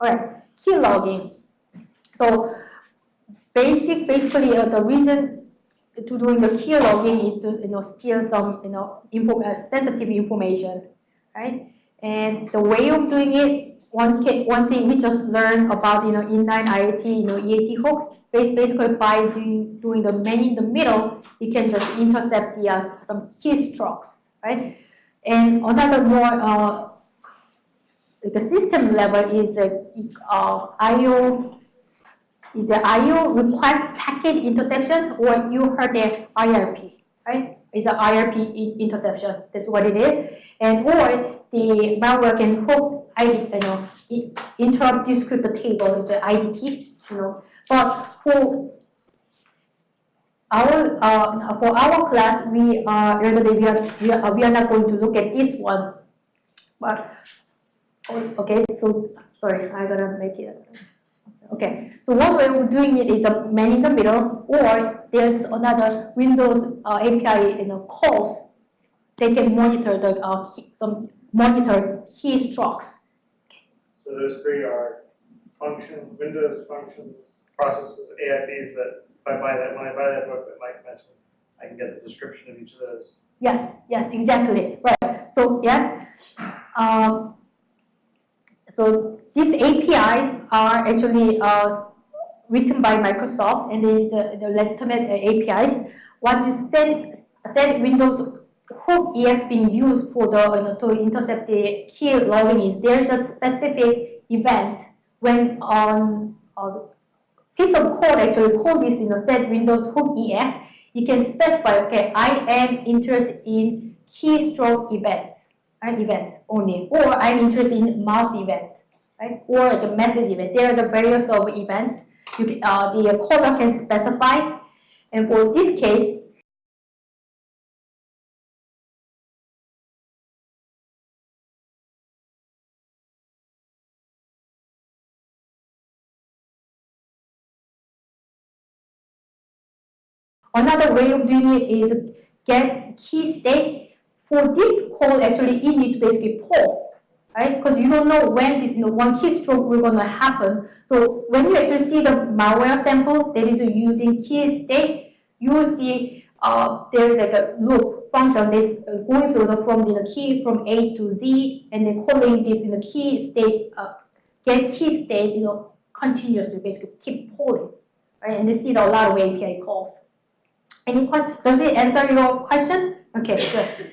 All right, key logging. So basic, basically uh, the reason to doing the key logging is to you know steal some you know uh, sensitive information, right? And the way of doing it, one one thing we just learned about you know inline IAT, you know EAT hooks. Basically, by doing doing the man in the middle, you can just intercept the uh, some keystrokes, right? And another more uh, the system level is a uh, IO is a IO request packet interception, or you heard the IRP, right? It's an IRP interception. That's what it is. And or the malware can hook, I, you know, interrupt descriptor table is the IDT, you know. But for our uh, for our class, we are we are, we are we are not going to look at this one. But okay, so sorry, I gotta make it. Okay, so one way of doing it is a man in the middle, or there's another Windows uh, API you know, calls. They can monitor the uh, key, some monitor keystrokes. So those three are function, Windows functions, processes, AIPs that if I buy that, when I buy that book that Mike mentioned, I can get the description of each of those. Yes, yes, exactly. Right. So yes, um, so these APIs are actually uh, written by Microsoft and is uh, the legitimate uh, APIs. What is said, set Windows hook EX being used for the you know, to intercept the key logging is there's a specific event when on a piece of code actually call this you know set Windows hook EX, you can specify okay I am interested in keystroke events right, events only, or I'm interested in mouse events, right, or the message event. There is a various of events you can, uh, the caller can specify, and for this case, Another way of doing it is get key state for this call, actually, you need to basically poll, right? Because you don't know when this you know, one keystroke will to happen. So when you actually see the malware sample that is using key state, you will see uh, there is like a loop function that's uh, going through the from the key from A to Z, and then calling this in the key state, uh, get key state, you know, continuously, basically keep polling, right? And this is a lot of API calls. Any? Does it answer your question? Okay, good.